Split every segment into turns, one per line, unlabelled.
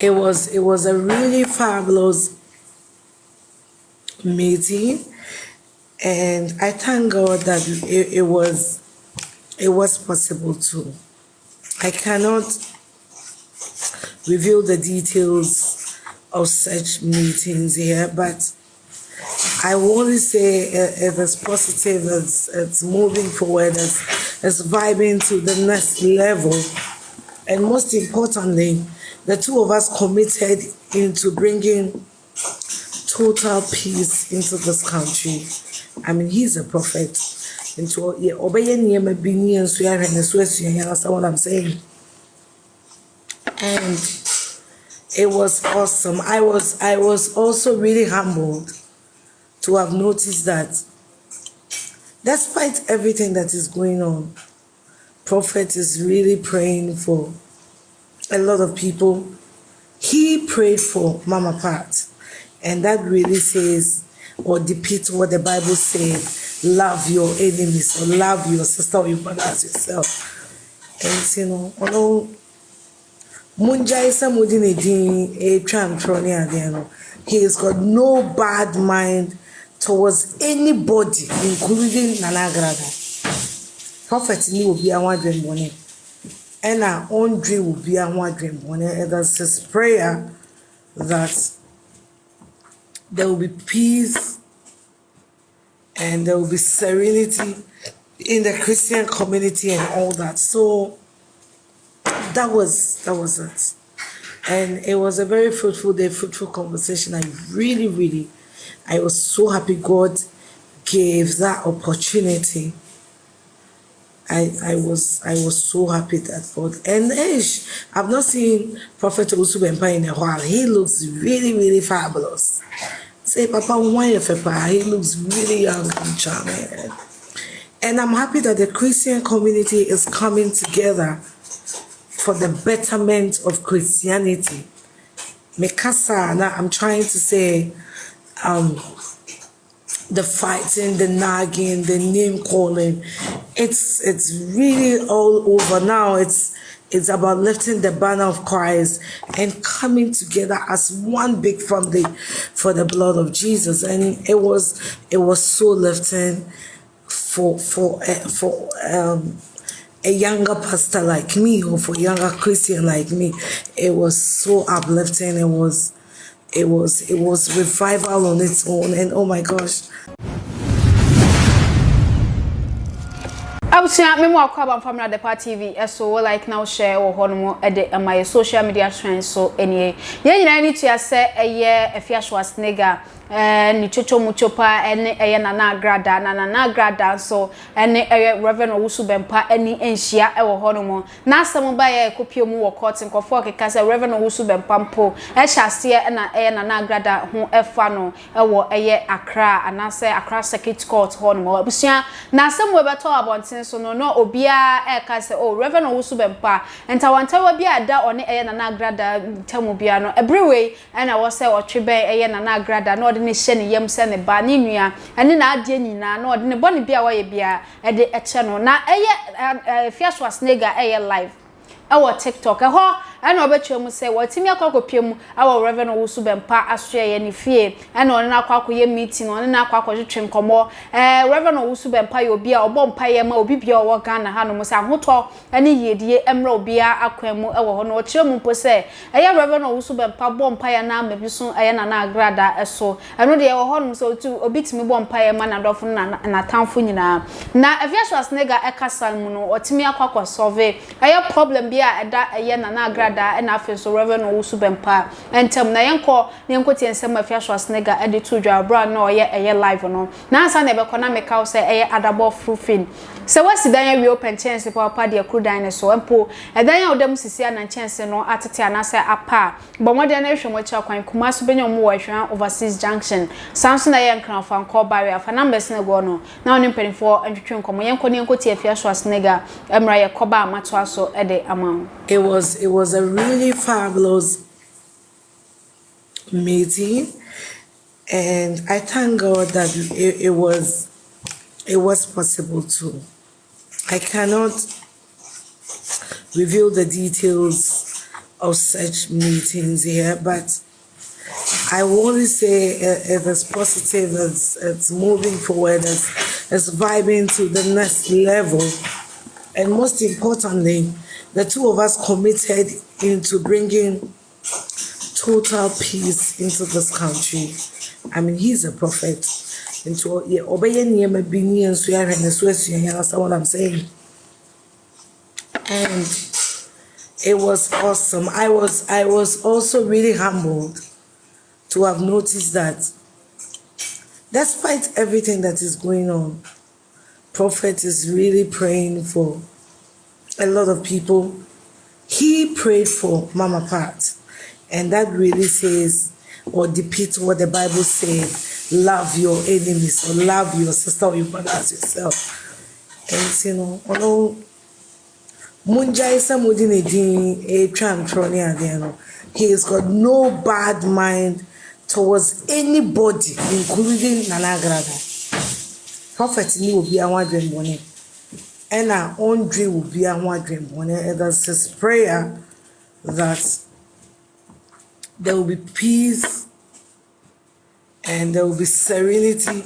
it was it was a really fabulous meeting. And i thank god that it, it was it was possible to i cannot reveal the details of such meetings here but i will only say uh, it is positive it's, it's moving forward it's, it's vibing to the next level. And most importantly the two of us committed into bringing total peace into this country. I mean, he's a prophet. Into what I'm saying? And it was awesome. I was I was also really humbled to have noticed that despite everything that is going on, Prophet is really praying for a lot of people. He prayed for Mama Pat, and that really says or depicts what the Bible says love your enemies or love your sister or your brother as yourself. And you know, although Munjai Samudin he has got no bad mind towards anybody, including Nanagrada. Prophet ni obi awon adwen bone ɛna ɔndwe wo bia ho adwemmɔne it is his prayer that there will be peace and there will be serenity in the Christian community and all that. So that was that was it. And it was a very fruitful day, fruitful conversation. I really, really, I was so happy God gave that opportunity I, I was I was so happy that God and ish, I've not seen Prophet Owusu Bempah in a while. He looks really, really fabulous. Say Papa why he looks really young and charming. And I'm happy that the Christian community is coming together for the betterment of Christianity. Mikasa, I'm trying to say um, the fighting, the nagging, the name calling. It's it's really all over now. It's it's about lifting the banner of Christ and coming together as one big family for the blood of Jesus. And it was it was so lifting for for uh, for um, a younger pastor like me or for younger Christian like me. It was so uplifting. It was it was it was revival on its own and oh my gosh.
Abusua me mo akwa ban the depa tv eh, So like now share or hono e de my social media trends so enie ye nyina ni tia se eye afiaswa snega eh ni chocho muchopa ene eye nana agrada na nana agrada nso ene eye reverend owusu bempa eni enhia e wo ho no mo. Na asem ba ye kopie mu wo court nkofo keka se reverend owusu bempa mpo. E hyase na eye nana agrada ho efa no e wo eye akra anase akra circuit court ho no mo. Abusua na asem we beto abonten so no no obia e ka se oh reverend owusu bempa enta wantawa bia da one eye nana agrada tamu bia no. Everywhere ena wo se otwe eye nana agrada no ɔde ne hyɛ ne yam sɛ ne ba ne nua ɛne n'adeɛ nyinaa na ɔde ne bɔ ne bia wɔyɛ bia ɛde ɛkyɛ no. Na ɛyɛ ɛɛ fiaso asnega ɛyɛ live ɛwɔ tiktok. Ɛhɔ ana obetua mu se wotimi akwa mu awo reverend wusu bempa asoe ye ne fie. Ana ono na akwa meeting ono na nkomo eh reverend wusu bempa ye obi a obo mpa ye ma obi bia owo Ghana ha no mu se ahotɔ ane yedie emra obi a akwan mu ewo ho no okire mu mpo se eye reverend wusu bempa bo mpa ye na amabi so na na agrada eso ano de ewo ho no so otu obi timi bo mpa ye ma na dofo na na tamfo nyina na efiaswa snega ekasa mu no otimi akwa kwa solve problem bia eda eye na na agrada kradaa ɛna afei nso reverend owusu bɛmpa ntɛm na na yɛnkɔ tie nsɛm afi aso asnega ɛde to dwa abura na ɔyɛ ɛyɛ live no. Nansa na ɛbɛkɔ na meka sɛ ɛyɛ adabɔ frufin sɛ wasi dan awie open chance papa deɛ kuru dan ne so mpo ɛdan a ɔdam sisi ana chance no atete anasɛ apa bɔ mmɔden na ehwɛ mo akyi akwan kuma so benya wɔ ehwɛ overseas junction. Sanso na yɛ nkranfa nkɔ barrier fa numbers na go no. Na ɔne mpanimfoɔ ntwitwe nkɔmɔ yɛnkɔ ne yɛnkɔ tie afi aso asnega ɛmra yɛ kɔba amatoa so ɛde ama
it was it was a really fabulous meeting and I thank God that it, it was it was possible to I cannot reveal the details of such meetings here, but I only say uh, it is positive, it's, it's moving forward, it's, it's vibing to the next level. And most importantly, the two of us committed into bringing total peace into this country. I mean, he's a prophet. Into what I'm saying? And it was awesome. I was I was also really humbled to have noticed that despite everything that is going on, Prophet is really praying for a lot of people. He prayed for Mama Pat, and that really says or depicts what the Bible says love your enemies or love your sister or your brother as yourself. And you know, although he has got no bad mind towards anybody, including Nana Grada. Prophet ni obi àwọn adwemmɔne ɛna ɔndwe obi àwọn adwemmɔne and that's his prayer that there will be peace and there will be serenity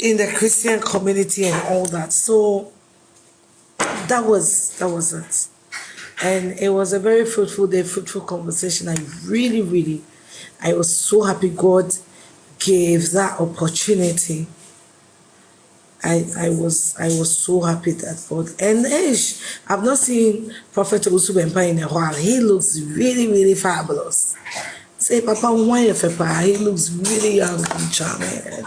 in the Christian community and all that. So that was that was it. And it was a very fruitful day, fruitful conversation. I really, really I was so happy God gave that opportunity. I, I was I was so happy that God and ish, I've not seen Prophet Owusu Bempah in a while. He looks really really fabulous. Say Papa why he looks really young and charming.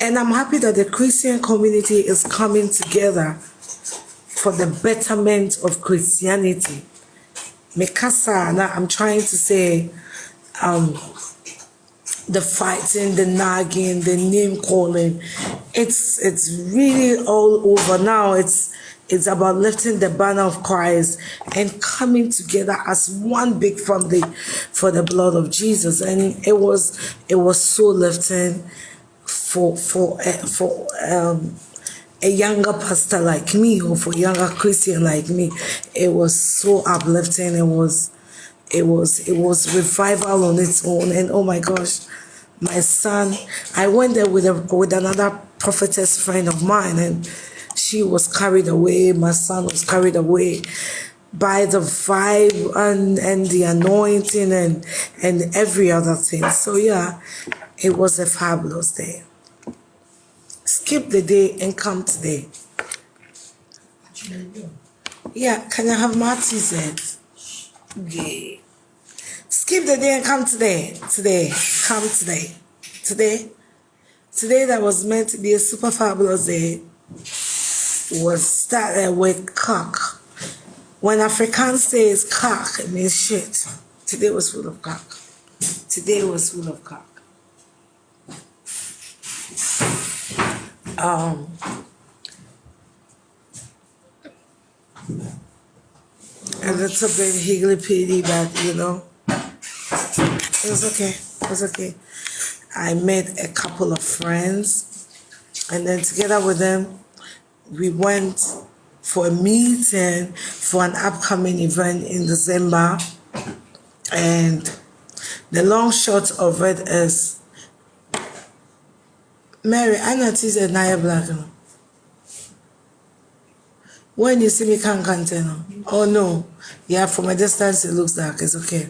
And I'm happy that the Christian community is coming together for the betterment of Christianity. Mikasa, now I'm trying to say um, the fighting, the nagging, the name calling. It's it's really all over now. It's it's about lifting the banner of Christ and coming together as one big family for the blood of Jesus. And it was it was so lifting for for uh, for um, a younger pastor like me or for younger Christian like me. It was so uplifting. It was it was it was revival on its own. And oh my gosh my son i went there with a with another prophetess friend of mine and she was carried away. My son was carried away by the vibe and and the anointing and and every other thing. So yeah it was a fabulous day. Skip the day and come today. Yeah can i have my said yeah Skip the day and come today. Today. Come today. Today. Today that was meant to be a super fabulous day was started with cock. When Afrikaans says cock, it means shit. Today was full of cock. Today was full of cock. Um, a little bit higgly-piggy, but you know, it was okay. It was okay. I met a couple of friends, and then together with them, we went for a meeting for an upcoming event in December. And the long shot of it is Mary, I noticed a Naya Black. When you see me, can't contain. Oh no. Yeah, from a distance, it looks dark. It's okay.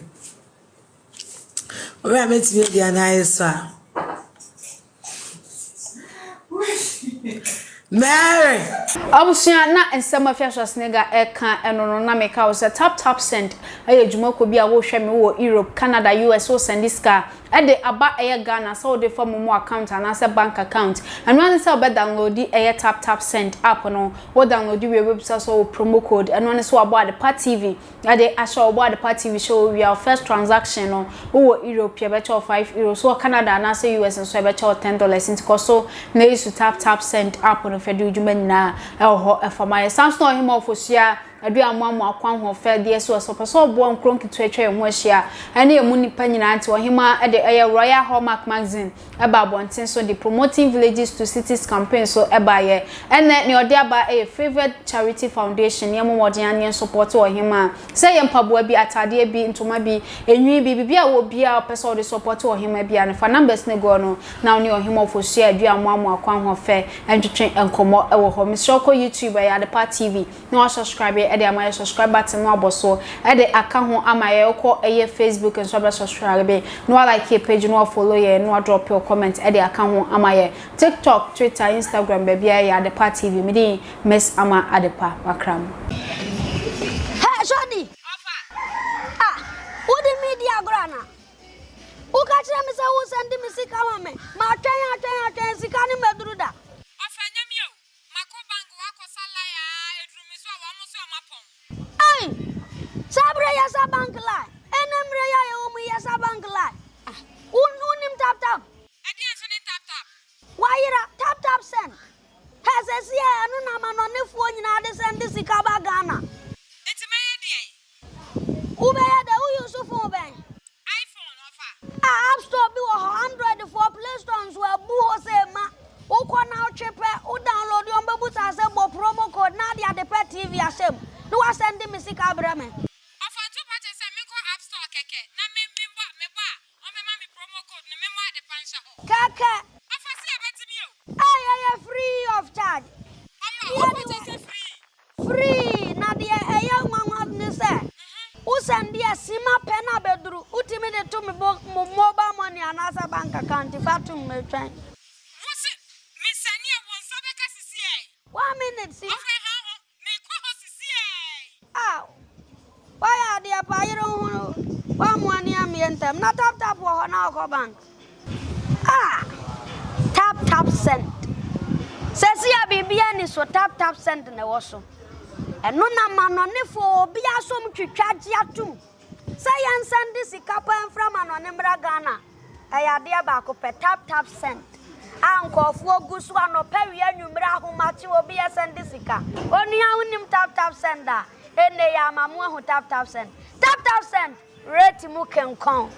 Owurọ̀ mẹ́tìmí di anáyẹ so a. Mary!
abusua na nsɛm afi asɔsenega ɛka ɛno no na meka wo sɛ tap tap send ɛyɛ adwumako bi a wohwɛ me wɔ europe canada us wo send sika ɛde aba ɛyɛ ghana sɛ wode fa momo account anaasɛ bank account. Ɛno ane sɛ download ɛyɛ tap tap send app no wo download wie webisa sɛ wo promo code. Ɛno ane sɛ wabɔ adepa tv ɛde ahyɛ wobɔ adepa tv hyɛ wo wie a first transaction no wowɔ europe yɛbɛkyɛ wo 5 euro. So canada anaasɛ us nso yɛbɛkyɛ wo 10 dollars nti kɔ so na ɛsu tap tap send app no fɛ de wo dwuma nyinaa ɛwɔ hɔ ɛfama yɛ samson ɔhema ɔfosua aduamo amo akwan ho fɛ deɛ so ɔsɔ pɛ sɛ ɔboa nkuro nketewa atwa ɛho ahyia. Ɛne ɛmu nipa nyinaa nti ɔhema ɛde ɛyɛ royal hallmark magazine ɛba abɔnten so de promoting villages to cities campaign so ɛba yɛ. Ɛnɛ ne ɔde aba ɛyɛ favored charity foundation yɛn mo wɔden aneɛ support ɔhema. Sɛ yɛ mpaboa bi atadeɛ bi ntoma bi enwi bi bibi a wɔ bia ɔpɛ sɛ ɔde support ɔhema bi a ne fa numbers ne go no na ɔne ɔhema ɔfosua aduamo amo akwan ho fɛ ɛntwetwe nkɔmɔ ɛwɔ hɔ. Mesrɛ kɔ youtube ɛyɛ adepa tv na wasubscribe ɛde ama yɛ subscribe button no abɔ so ɛde aka ho ama yɛ kɔ ɛyɛ facebook nso abɛ subscribe na wa like yɛ page na wa follow yɛ na wa drop your comment ɛde aka ho ama yɛ tiktok twitter instagram baabi a yɛ adepa tv me din miss ama adepa wakram
Hey, Shadi! Ah, what the media grana? Who catch them say who send me sick ama me? Ma try and try and try sick ani me duru da. send the sima pena bedru utimi de to me bo mo money anasa bank account fa me twen
wose me sani won so be ka sisi e
one minute si.
Ofa ha ho me ko ho sisi e
ah why are they pa yero hu wa mo ani am yentem na tap tap wo ho na ko bank. Ah! Tap tap send. Sesi ya bibia ni so tap tap send na wo so. Ɛno na manɔnefoɔ obi asom twitwa gye atom. Sɛ yɛnsɛnde sika pa mfra manɔne mmra ghana ɛyɛ adeɛ baako pɛ tap tap send. A nkɔɔfoɔ gu so anɔpɛ wie anwummerɛ ahomakye obi yɛsɛnde sika. Onua wonim tap tap send a ɛnne yɛ ama mo ahu tap tap send. Tap tap send rate mu kenkɔn.